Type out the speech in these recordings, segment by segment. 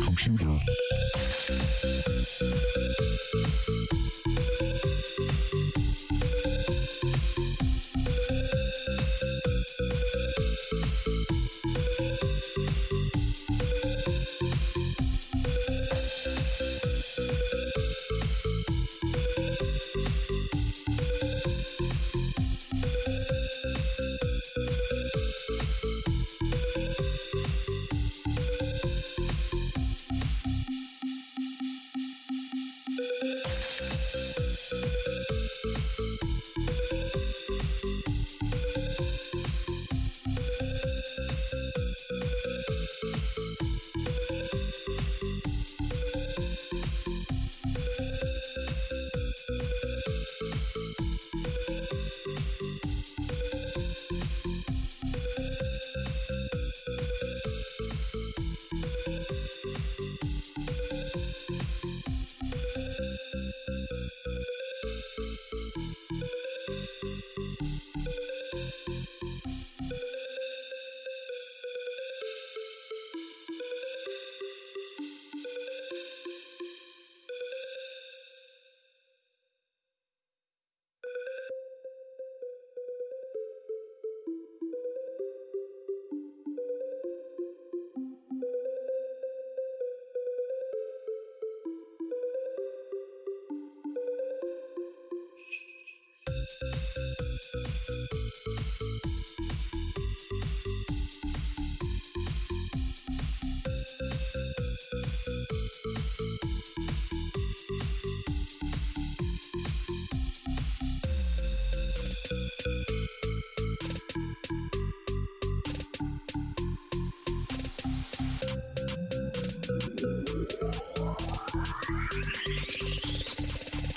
Computer.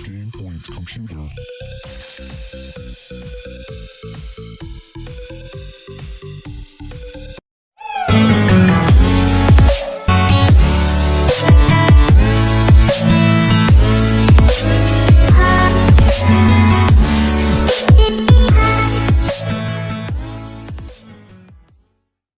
Game point computer.